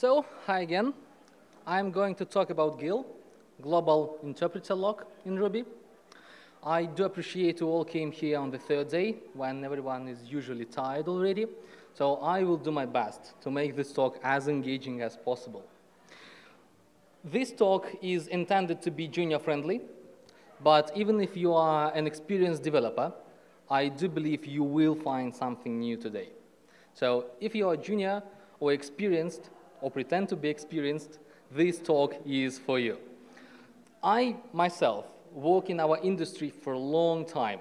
So, hi again. I'm going to talk about GIL, Global Interpreter Lock in Ruby. I do appreciate you all came here on the third day when everyone is usually tired already. So I will do my best to make this talk as engaging as possible. This talk is intended to be junior friendly, but even if you are an experienced developer, I do believe you will find something new today. So if you are junior or experienced or pretend to be experienced, this talk is for you. I myself work in our industry for a long time.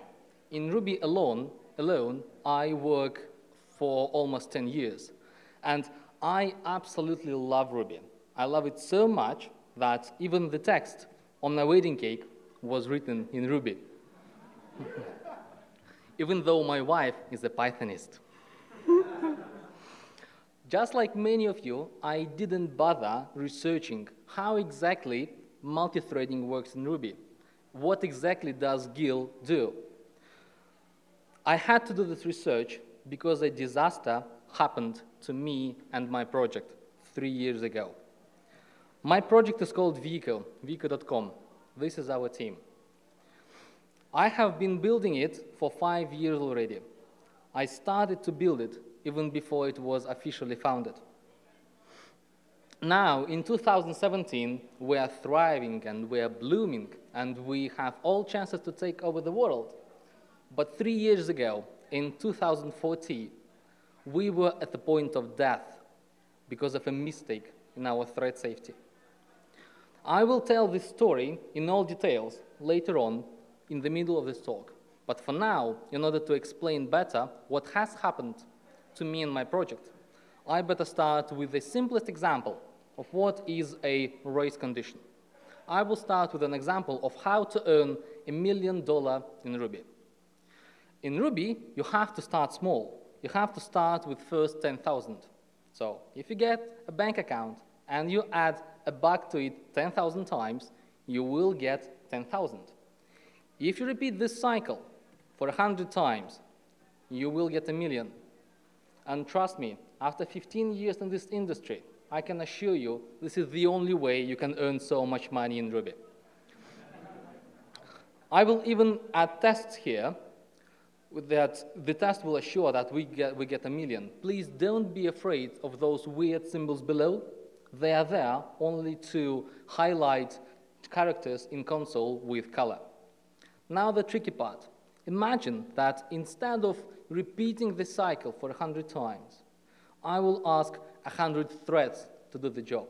In Ruby alone, alone, I work for almost 10 years. And I absolutely love Ruby. I love it so much that even the text on my wedding cake was written in Ruby. even though my wife is a Pythonist. Just like many of you, I didn't bother researching how exactly multi-threading works in Ruby. What exactly does GIL do? I had to do this research because a disaster happened to me and my project three years ago. My project is called Veeqo, veeqo.com. This is our team. I have been building it for five years already. I started to build it even before it was officially founded. Now, in 2017, we are thriving and we are blooming and we have all chances to take over the world. But three years ago, in 2014, we were at the point of death because of a mistake in our thread safety. I will tell this story in all details later on in the middle of this talk. But for now, in order to explain better what has happened to me and my project, I better start with the simplest example of what is a race condition. I will start with an example of how to earn a million dollar in Ruby. In Ruby, you have to start small. You have to start with first 10,000. So if you get a bank account and you add a buck to it 10,000 times, you will get 10,000. If you repeat this cycle for 100 times, you will get a million. And trust me, after 15 years in this industry, I can assure you this is the only way you can earn so much money in Ruby. I will even add tests here that the test will assure that we get, we get a million. Please don't be afraid of those weird symbols below. They are there only to highlight characters in console with color. Now the tricky part. Imagine that instead of repeating the cycle for 100 times, I will ask 100 threads to do the job.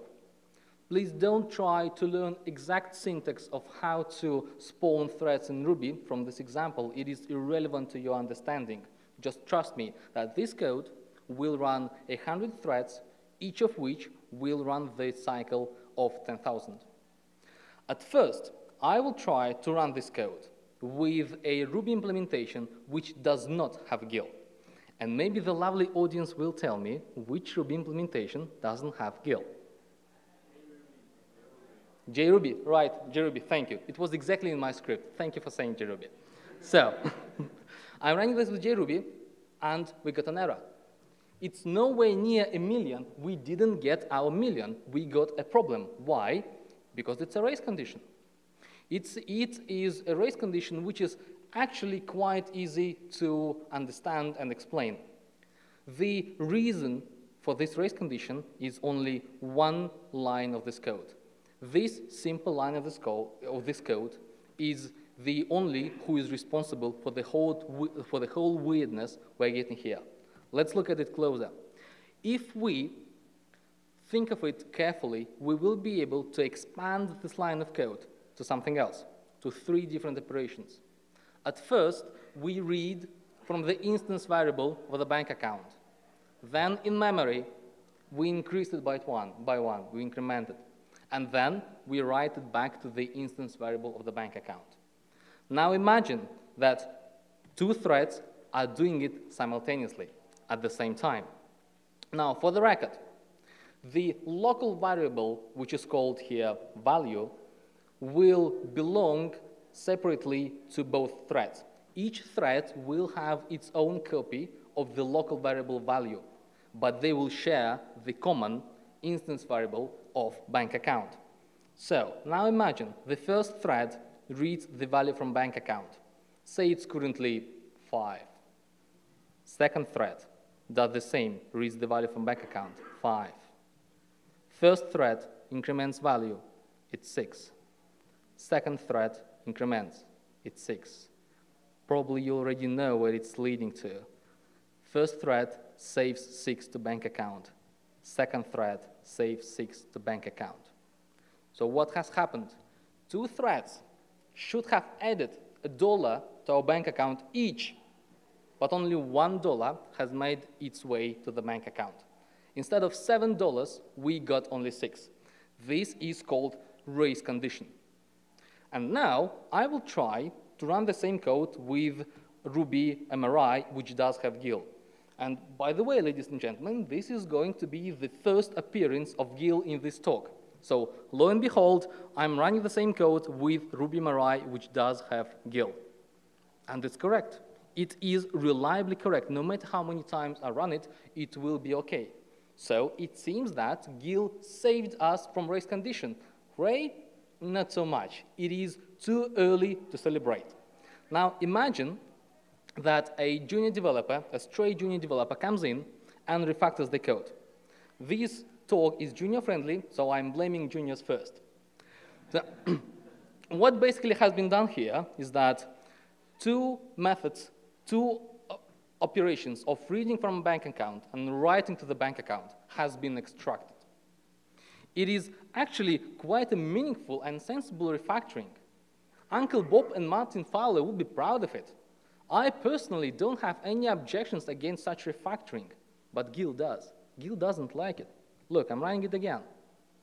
Please don't try to learn exact syntax of how to spawn threads in Ruby from this example. It is irrelevant to your understanding. Just trust me that this code will run 100 threads, each of which will run the cycle of 10,000. At first, I will try to run this code with a Ruby implementation which does not have GIL. And maybe the lovely audience will tell me which Ruby implementation doesn't have GIL. JRuby, right, JRuby, thank you. It was exactly in my script. Thank you for saying JRuby. So, I'm running this with JRuby, and we got an error. It's nowhere near a million. We didn't get our million. We got a problem. Why? Because it's a race condition. It's, it is a race condition which is actually quite easy to understand and explain. The reason for this race condition is only one line of this code. This simple line of this, code, of this code is the only who is responsible for the, whole, for the whole weirdness we're getting here. Let's look at it closer. If we think of it carefully, we will be able to expand this line of code to something else, to three different operations. At first, we read from the instance variable of the bank account. Then, in memory, we increase it by one, by one, we increment it. And then we write it back to the instance variable of the bank account. Now imagine that two threads are doing it simultaneously at the same time. Now, for the record, the local variable, which is called here value, will belong separately to both threads. Each thread will have its own copy of the local variable value, but they will share the common instance variable of bank account. So now imagine the first thread reads the value from bank account. Say it's currently 5. Second thread does the same, reads the value from bank account, 5. First thread increments value, it's 6. Second thread increments, it's 6. Probably you already know where it's leading to. First thread saves 6 to bank account. Second thread saves 6 to bank account. So what has happened? Two threads should have added a dollar to our bank account each, but only one dollar has made its way to the bank account. Instead of seven dollars, we got only six. This is called race condition. And now I will try to run the same code with Ruby MRI, which does have GIL. And by the way, ladies and gentlemen, this is going to be the first appearance of GIL in this talk. So lo and behold, I'm running the same code with Ruby MRI, which does have GIL. And it's correct. It is reliably correct. No matter how many times I run it, it will be OK. So it seems that GIL saved us from race condition. Ray, not so much. It is too early to celebrate. Now imagine that a junior developer, a stray junior developer, comes in and refactors the code. This talk is junior friendly, so I'm blaming juniors first. So, what basically has been done here is that two methods, two operations of reading from a bank account and writing to the bank account has been extracted. It is actually quite a meaningful and sensible refactoring. Uncle Bob and Martin Fowler would be proud of it. I personally don't have any objections against such refactoring, but GIL does. GIL doesn't like it. Look, I'm running it again,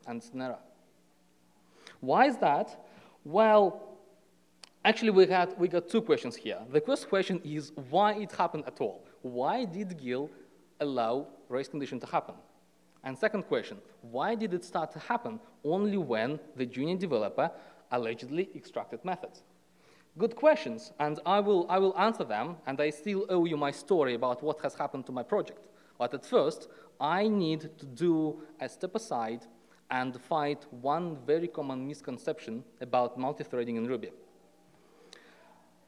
and it's an error. Why is that? Well, actually, we, had, we got two questions here. The first question is why it happened at all. Why did GIL allow race condition to happen? And second question, why did it start to happen only when the junior developer allegedly extracted methods? Good questions, and I will, I will answer them, and I still owe you my story about what has happened to my project. But at first, I need to do a step aside and fight one very common misconception about multi-threading in Ruby.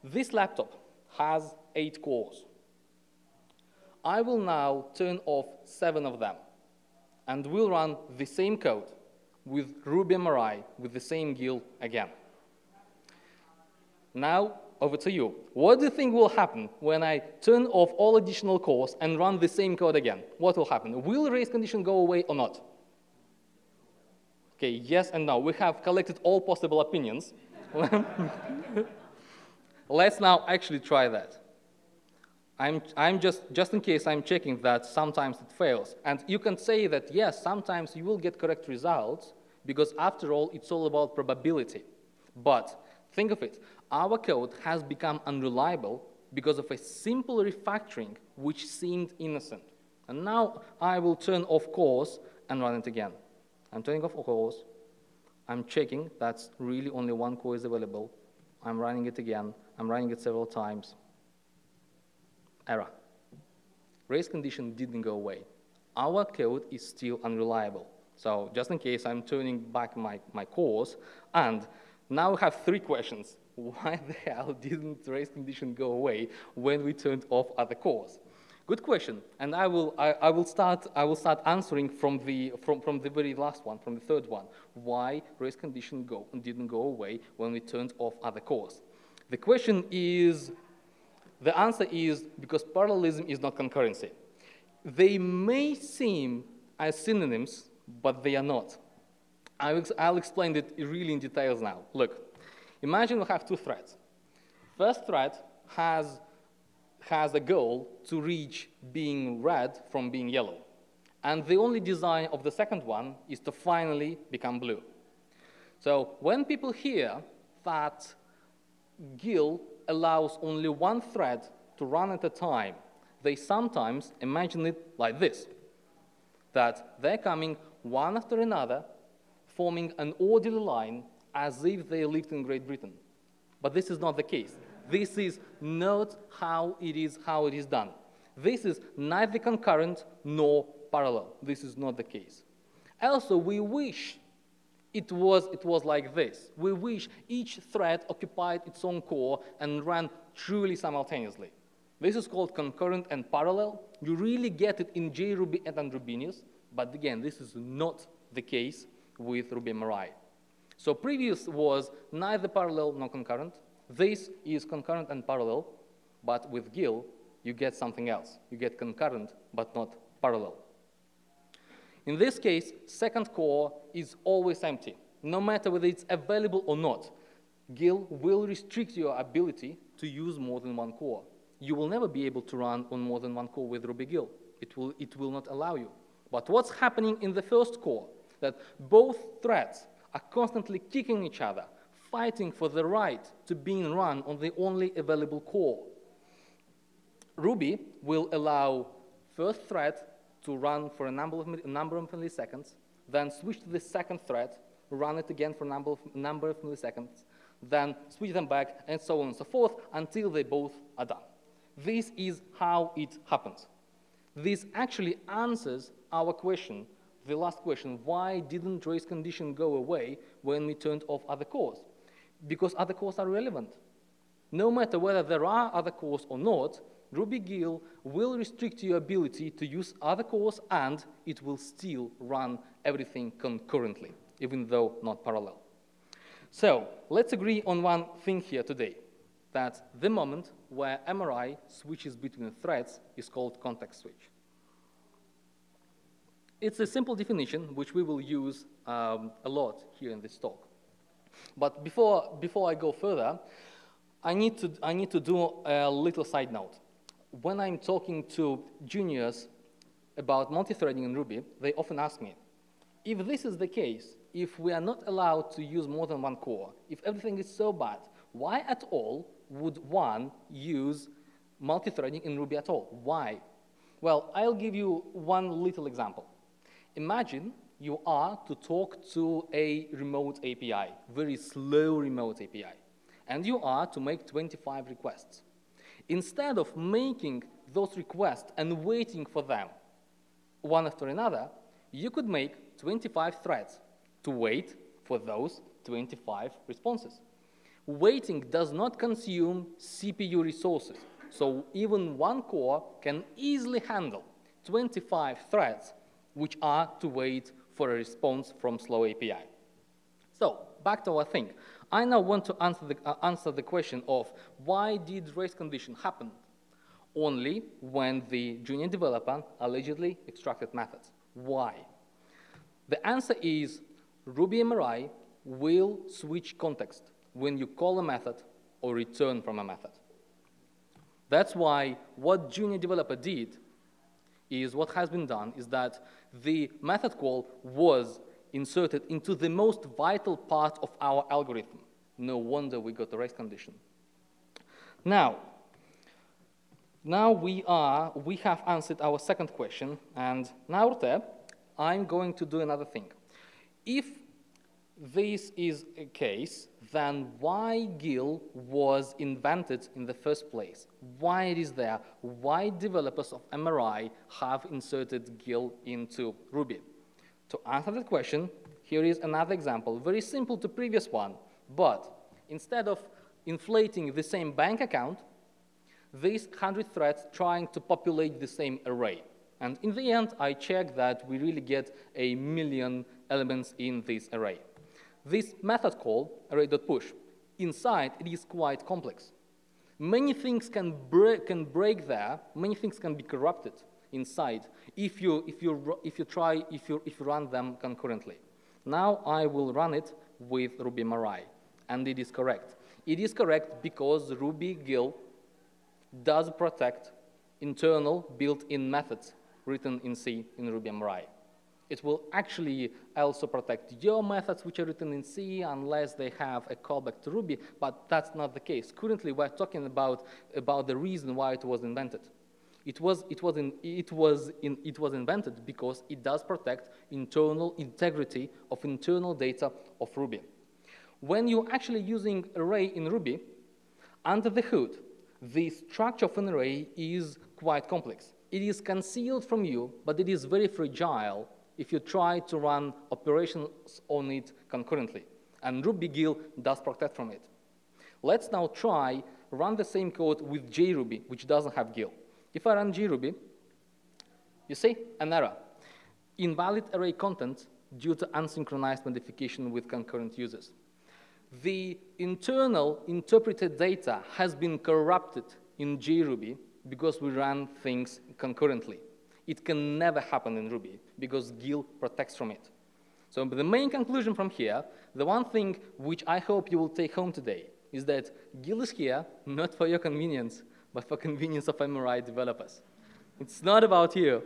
This laptop has eight cores. I will now turn off seven of them, and we'll run the same code with Ruby MRI with the same GIL again. Now, over to you. What do you think will happen when I turn off all additional cores and run the same code again? What will happen? Will race condition go away or not? Okay, yes and no. We have collected all possible opinions. Let's now actually try that. I'm, I'm just, just in case I'm checking that sometimes it fails. And you can say that, yes, sometimes you will get correct results because after all, it's all about probability. But think of it our code has become unreliable because of a simple refactoring which seemed innocent. And now I will turn off cores and run it again. I'm turning off cores. I'm checking that's really only one core is available. I'm running it again. I'm running it several times. Error. Race condition didn't go away. Our code is still unreliable. So just in case, I'm turning back my, my cores. And now we have three questions why the hell didn't race condition go away when we turned off other cores? Good question, and I will, I, I, will, start, I will start answering from the, from, from the very last one, from the third one. Why race condition go, didn't go away when we turned off other cores? The question is, the answer is because parallelism is not concurrency. They may seem as synonyms, but they are not. I'll, explain it really in details now. Look, Imagine we have two threads. First thread has, has a goal to reach being red from being yellow. And the only design of the second one is to finally become blue. So when people hear that GIL allows only one thread to run at a time, they sometimes imagine it like this, that they're coming one after another, forming an orderly line as if they lived in Great Britain. But this is not the case. This is not how it is, how it is done. This is neither concurrent nor parallel. This is not the case. Also, we wish it was, it was like this. We wish each thread occupied its own core and ran truly simultaneously. This is called concurrent and parallel. You really get it in JRuby and Androbinius, but again, this is not the case with Ruby MRI. So previous was neither parallel nor concurrent. This is concurrent and parallel, but with GIL, you get something else. You get concurrent, but not parallel. In this case, second core is always empty, no matter whether it's available or not. GIL will restrict your ability to use more than one core. You will never be able to run on more than one core with Ruby GIL. It will, it will not allow you. But what's happening in the first core? That both threads are constantly kicking each other, fighting for the right to being run on the only available core. Ruby will allow first thread to run for a number of, number of milliseconds, then switch to the second thread, run it again for a number of, number of milliseconds, then switch them back, and so on and so forth, until they both are done. This is how it happens. This actually answers our question, the last question, why didn't race condition go away when we turned off other cores? Because other cores are relevant. No matter whether there are other cores or not, RubyGIL will restrict your ability to use other cores and it will still run everything concurrently, even though not parallel. So let's agree on one thing here today, that the moment where MRI switches between threads is called context switch. It's a simple definition which we will use um, a lot here in this talk. But before, before I go further, I need, to, I need to do a little side note when I'm talking to juniors about multi-threading in Ruby, they often ask me, if this is the case, if we are not allowed to use more than one core, if everything is so bad, why at all would one use multi-threading in Ruby at all? Why? Well, I'll give you one little example. Imagine you are to talk to a remote API, very slow remote API, and you are to make 25 requests. Instead of making those requests and waiting for them one after another, you could make 25 threads to wait for those 25 responses. Waiting does not consume CPU resources, so even one core can easily handle 25 threads which are to wait for a response from Slow API. So back to our thing. I now want to answer the, uh, answer the question of why did race condition happen only when the junior developer allegedly extracted methods. Why? The answer is Ruby MRI will switch context when you call a method or return from a method. That's why what junior developer did is what has been done is that the method call was inserted into the most vital part of our algorithm. No wonder we got a race condition. Now, now we are, we have answered our second question, and now I'm going to do another thing. If this is a case, then why GIL was invented in the first place? Why it is there? Why developers of MRI have inserted GIL into Ruby? To answer that question, here is another example, very simple to previous one, but instead of inflating the same bank account, these 100 threads trying to populate the same array. And in the end, I check that we really get a million elements in this array. This method call, array.push, inside it is quite complex. Many things can break, can break there, many things can be corrupted inside if you, if you, if you try, if you, if you run them concurrently. Now I will run it with Ruby MRI, and it is correct. It is correct because Ruby GIL does protect internal built-in methods written in C in Ruby MRI. It will actually also protect your methods which are written in C unless they have a callback to Ruby, but that's not the case. Currently, we're talking about, about the reason why it was invented. It was, it, was in, it, was in, it was invented because it does protect internal integrity of internal data of Ruby. When you're actually using array in Ruby, under the hood, the structure of an array is quite complex. It is concealed from you, but it is very fragile if you try to run operations on it concurrently. And RubyGil does protect from it. Let's now try run the same code with JRuby, which doesn't have GIL. If I run JRuby, you see an error. Invalid array content due to unsynchronized modification with concurrent users. The internal interpreted data has been corrupted in JRuby because we run things concurrently. It can never happen in Ruby because GIL protects from it. So the main conclusion from here, the one thing which I hope you will take home today is that GIL is here not for your convenience, but for convenience of MRI developers. It's not about you.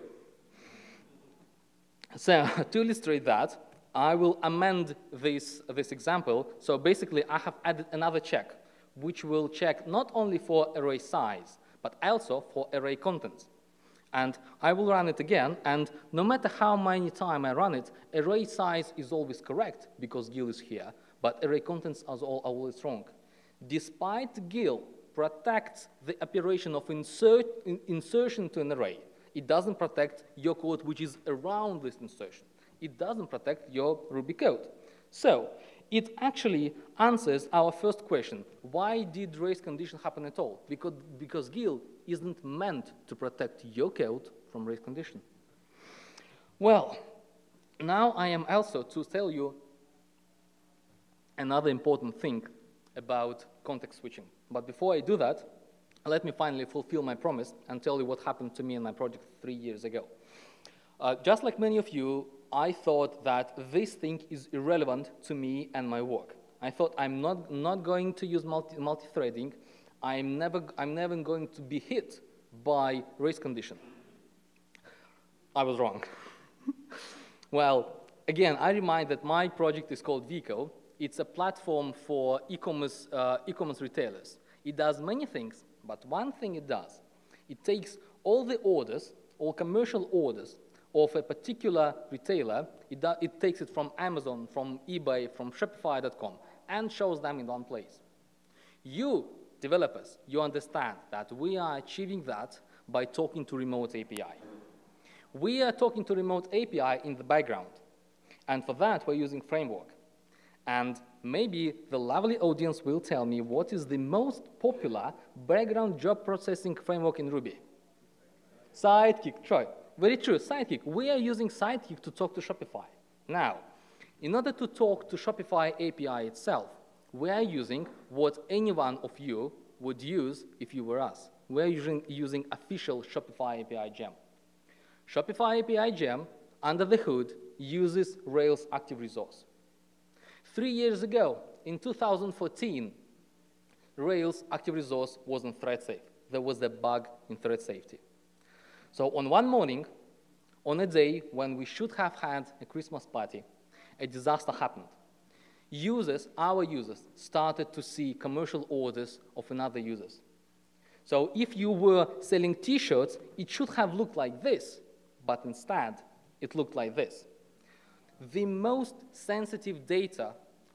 So to illustrate that, I will amend this, this example. So basically, I have added another check, which will check not only for array size, but also for array contents. And I will run it again, and no matter how many times I run it, array size is always correct because GIL is here, but array contents are always wrong. Despite GIL protects the operation of insert, in, insertion to an array, it doesn't protect your code which is around this insertion. It doesn't protect your Ruby code. So it actually answers our first question. Why did race condition happen at all? Because, because GIL isn't meant to protect your code from race condition. Well, now I am also to tell you another important thing about context switching. But before I do that, let me finally fulfill my promise and tell you what happened to me in my project three years ago. Uh, just like many of you, I thought that this thing is irrelevant to me and my work. I thought I'm not, not going to use multi, multi-threading. I'm never, I'm never going to be hit by race condition. I was wrong. well, again, I remind that my project is called Veeqo. It's a platform for e-commerce uh, e retailers. It does many things, but one thing it does, it takes all the orders, all commercial orders of a particular retailer, it, do, it takes it from Amazon, from eBay, from Shopify.com, and shows them in one place. You, developers, you understand that we are achieving that by talking to remote API. We are talking to remote API in the background, and for that we're using framework. And maybe the lovely audience will tell me what is the most popular background job processing framework in Ruby. Sidekiq, Troy. Very true, Sidekiq. We are using Sidekiq to talk to Shopify. Now, in order to talk to Shopify API itself, we are using what any one of you would use if you were us. We're using, using official Shopify API gem. Shopify API gem, under the hood, uses Rails active resource. Three years ago, in 2014, Rails active resource wasn't thread safe. There was a bug in thread safety. So on one morning, on a day when we should have had a Christmas party, a disaster happened. Users, our users, started to see commercial orders of another users. So if you were selling t-shirts, it should have looked like this, but instead, it looked like this. The most sensitive data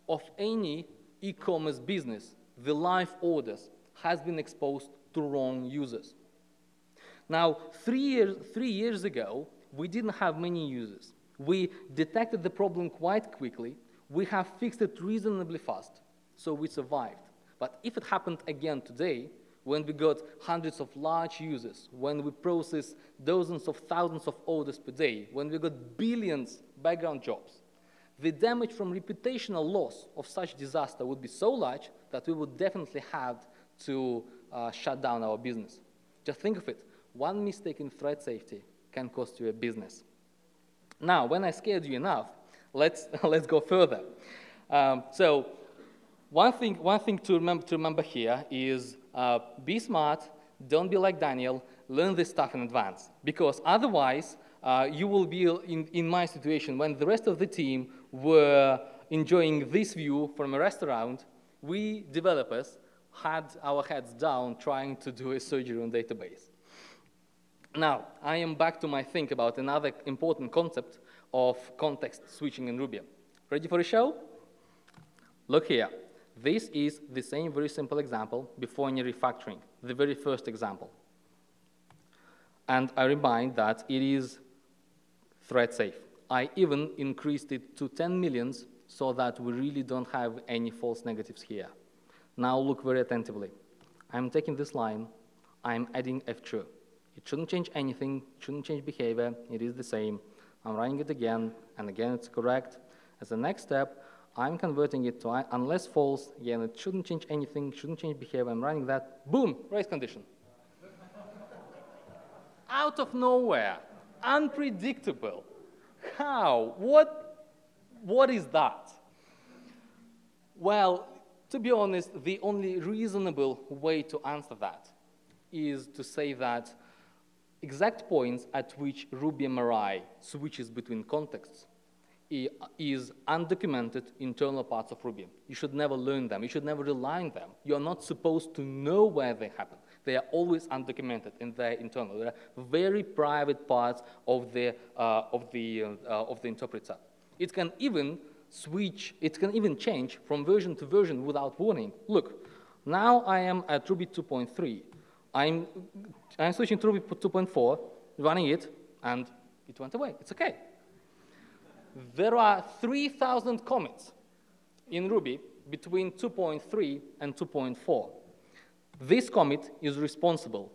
of any e-commerce business, the live orders, has been exposed to wrong users. Now, three years, three years ago, we didn't have many users. We detected the problem quite quickly. We have fixed it reasonably fast, so we survived. But if it happened again today, when we got hundreds of large users, when we process dozens of thousands of orders per day, when we got billions background jobs, the damage from reputational loss of such disaster would be so large that we would definitely have to uh, shut down our business. Just think of it. One mistake in thread safety can cost you a business. Now, when I scared you enough, let's, let's go further. Um, so one thing, one thing to, remember, to remember here is uh, be smart, don't be like Daniel, learn this stuff in advance. Because otherwise, uh, you will be in, in my situation when the rest of the team were enjoying this view from a restaurant, we developers had our heads down trying to do a surgery on database. Now, I am back to my think about another important concept of context switching in Ruby. Ready for a show? Look here. This is the same very simple example before any refactoring, the very first example. And I remind that it is thread safe. I even increased it to 10 millions so that we really don't have any false negatives here. Now look very attentively. I'm taking this line, I'm adding if true. It shouldn't change anything, shouldn't change behavior, it is the same. I'm running it again, and again it's correct. As the next step, I'm converting it to unless false, again it shouldn't change anything, shouldn't change behavior, I'm running that, boom, race condition. Out of nowhere, unpredictable. How? What, what is that? Well, to be honest, the only reasonable way to answer that is to say that exact points at which Ruby-MRI switches between contexts is undocumented internal parts of Ruby. You should never learn them. You should never rely on them. You're not supposed to know where they happen. They are always undocumented and they're internal. They're very private parts of the, uh, of, the, uh, of the interpreter. It can even switch, it can even change from version to version without warning. Look, now I am at Ruby 2.3. I'm, I'm switching to Ruby 2.4, running it, and it went away. It's okay. There are 3,000 commits in Ruby between 2.3 and 2.4. This commit is responsible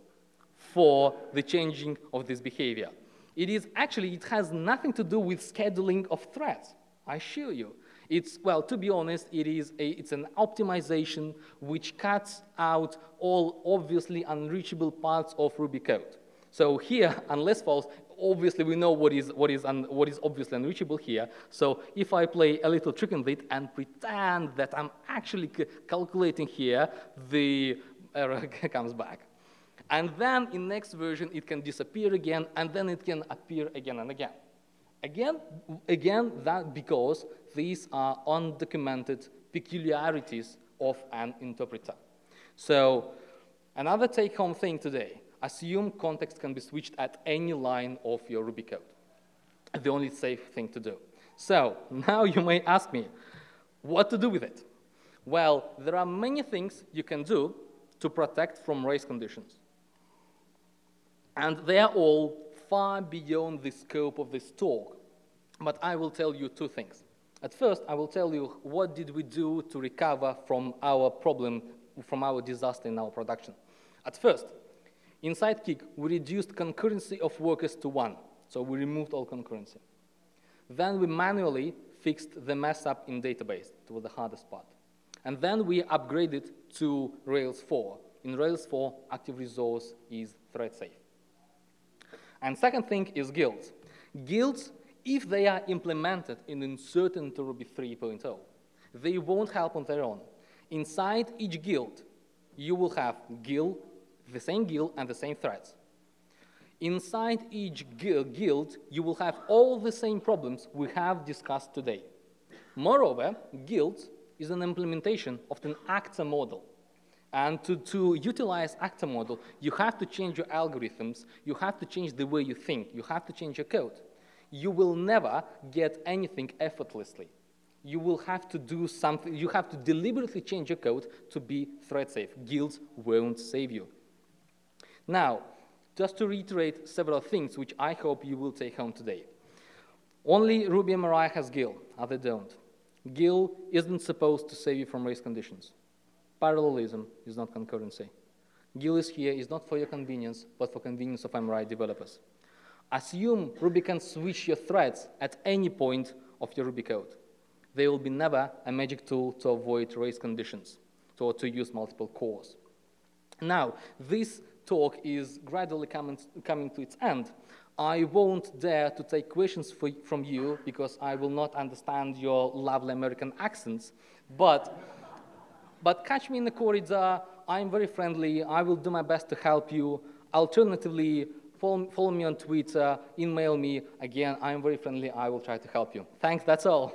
for the changing of this behavior. It is actually, it has nothing to do with scheduling of threads. I assure you. It's, well, to be honest, it is a, it's an optimization which cuts out all obviously unreachable parts of Ruby code. So here, unless false, obviously we know what is, what, is un, what is obviously unreachable here. So if I play a little trick on it and pretend that I'm actually calculating here, the error comes back. And then in next version, it can disappear again, and then it can appear again and again. Again, again that because these are undocumented peculiarities of an interpreter. So another take-home thing today, assume context can be switched at any line of your Ruby code. The only safe thing to do. So now you may ask me, what to do with it? Well, there are many things you can do to protect from race conditions. And they are all far beyond the scope of this talk, but I will tell you two things. At first, I will tell you what did we do to recover from our problem, from our disaster in our production. At first, in Sidekiq, we reduced concurrency of workers to one, so we removed all concurrency. Then we manually fixed the mess up in database. It was the hardest part. And then we upgraded to Rails 4. In Rails 4, active resource is thread safe. And second thing is guilds. Guilds, if they are implemented in uncertain to Ruby 3.0, they won't help on their own. Inside each guild, you will have guild, the same guild and the same threads. Inside each guild, you will have all the same problems we have discussed today. Moreover, guilds is an implementation of an actor model. And to, to utilize actor model, you have to change your algorithms, you have to change the way you think, you have to change your code. You will never get anything effortlessly. You will have to do something, you have to deliberately change your code to be thread safe. Guilds won't save you. Now, just to reiterate several things which I hope you will take home today. Only Ruby-MRI has GIL, other don't. GIL isn't supposed to save you from race conditions. Parallelism is not concurrency. GIL is here is not for your convenience, but for convenience of MRI developers. Assume Ruby can switch your threads at any point of your Ruby code. There will be never a magic tool to avoid race conditions, or to use multiple cores. Now, this talk is gradually coming, coming to its end. I won't dare to take questions for, from you because I will not understand your lovely American accents, but but catch me in the corridor. I'm very friendly. I will do my best to help you. Alternatively, follow, follow me on Twitter, email me. Again, I'm very friendly. I will try to help you. Thanks, that's all.